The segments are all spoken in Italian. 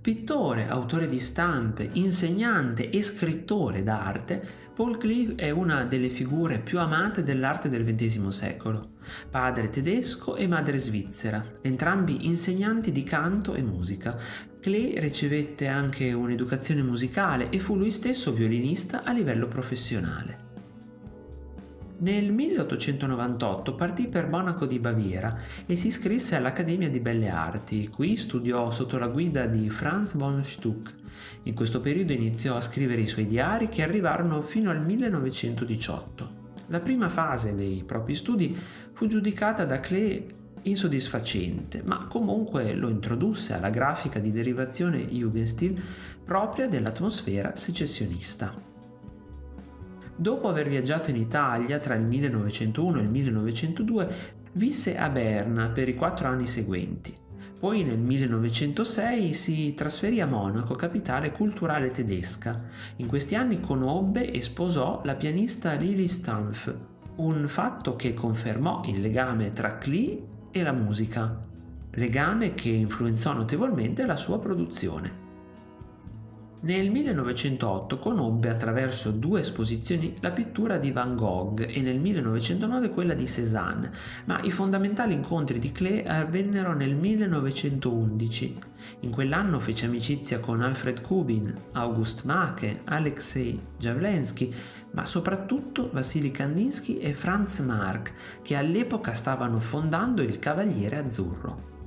Pittore, autore di stampe, insegnante e scrittore d'arte, Paul Klee è una delle figure più amate dell'arte del XX secolo. Padre tedesco e madre svizzera, entrambi insegnanti di canto e musica. Klee ricevette anche un'educazione musicale e fu lui stesso violinista a livello professionale. Nel 1898 partì per Monaco di Baviera e si iscrisse all'Accademia di Belle Arti. Qui studiò sotto la guida di Franz von Stuck. In questo periodo iniziò a scrivere i suoi diari che arrivarono fino al 1918. La prima fase dei propri studi fu giudicata da Klee insoddisfacente, ma comunque lo introdusse alla grafica di derivazione Jugendstil propria dell'atmosfera secessionista. Dopo aver viaggiato in Italia tra il 1901 e il 1902, visse a Berna per i quattro anni seguenti. Poi nel 1906 si trasferì a Monaco, capitale culturale tedesca. In questi anni conobbe e sposò la pianista Lili Stampf, un fatto che confermò il legame tra Klee e la musica, legame che influenzò notevolmente la sua produzione. Nel 1908 conobbe attraverso due esposizioni la pittura di Van Gogh e nel 1909 quella di Cézanne, ma i fondamentali incontri di Klee avvennero nel 1911. In quell'anno fece amicizia con Alfred Kubin, August Macke, Alexei Javlensky, ma soprattutto Vassili Kandinsky e Franz Marc, che all'epoca stavano fondando il Cavaliere Azzurro.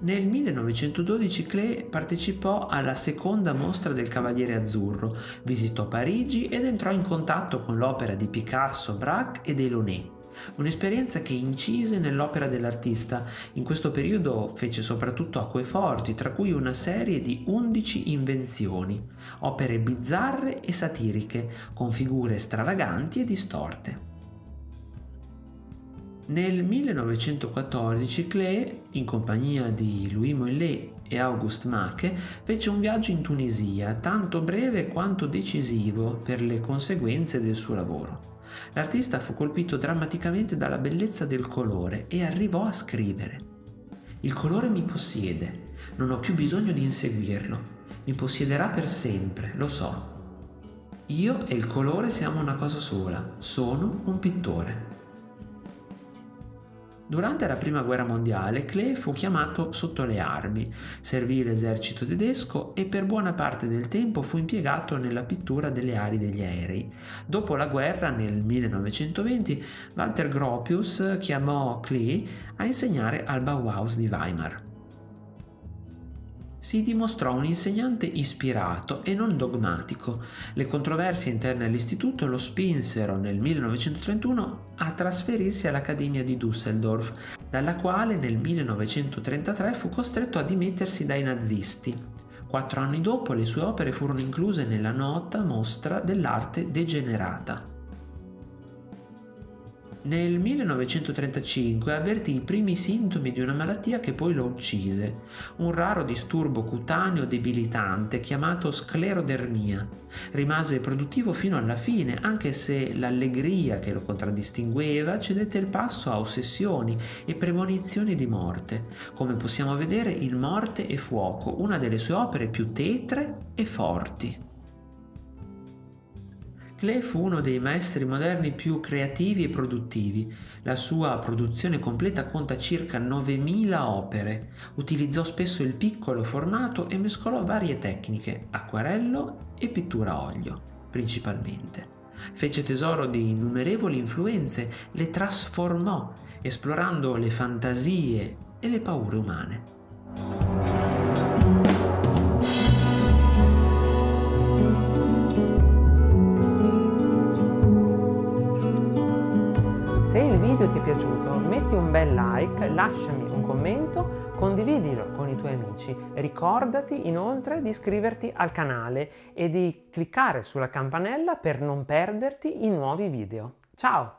Nel 1912 Klee partecipò alla seconda mostra del Cavaliere Azzurro, visitò Parigi ed entrò in contatto con l'opera di Picasso, Braque e Delaunay. Un'esperienza che incise nell'opera dell'artista. In questo periodo fece soprattutto acqueforti, tra cui una serie di 11 invenzioni, opere bizzarre e satiriche, con figure stravaganti e distorte. Nel 1914 Klee, in compagnia di Louis Mollet e Auguste Macke, fece un viaggio in Tunisia, tanto breve quanto decisivo per le conseguenze del suo lavoro. L'artista fu colpito drammaticamente dalla bellezza del colore e arrivò a scrivere Il colore mi possiede, non ho più bisogno di inseguirlo, mi possiederà per sempre, lo so. Io e il colore siamo una cosa sola, sono un pittore. Durante la prima guerra mondiale Klee fu chiamato sotto le armi, servì l'esercito tedesco e per buona parte del tempo fu impiegato nella pittura delle ali degli aerei. Dopo la guerra, nel 1920, Walter Gropius chiamò Klee a insegnare al Bauhaus di Weimar si dimostrò un insegnante ispirato e non dogmatico. Le controversie interne all'istituto lo spinsero nel 1931 a trasferirsi all'Accademia di Düsseldorf, dalla quale nel 1933 fu costretto a dimettersi dai nazisti. Quattro anni dopo le sue opere furono incluse nella nota mostra dell'arte degenerata. Nel 1935 avvertì i primi sintomi di una malattia che poi lo uccise, un raro disturbo cutaneo debilitante chiamato sclerodermia. Rimase produttivo fino alla fine, anche se l'allegria che lo contraddistingueva cedette il passo a ossessioni e premonizioni di morte. Come possiamo vedere, in Morte e Fuoco, una delle sue opere più tetre e forti. Klee fu uno dei maestri moderni più creativi e produttivi. La sua produzione completa conta circa 9.000 opere. Utilizzò spesso il piccolo formato e mescolò varie tecniche, acquarello e pittura a olio, principalmente. Fece tesoro di innumerevoli influenze, le trasformò, esplorando le fantasie e le paure umane. Ti è piaciuto metti un bel like, lasciami un commento, condividilo con i tuoi amici. Ricordati inoltre di iscriverti al canale e di cliccare sulla campanella per non perderti i nuovi video. Ciao!